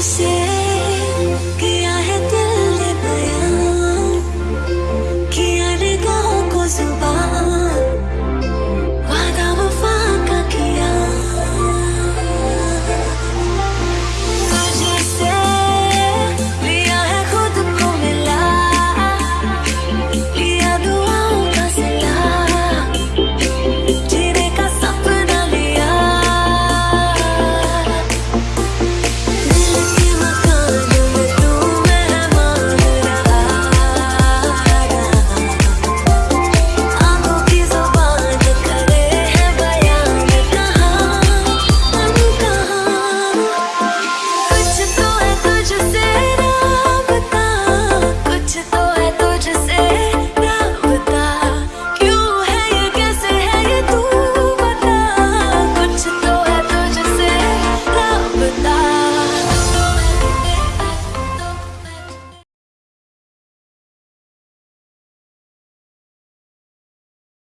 você. just say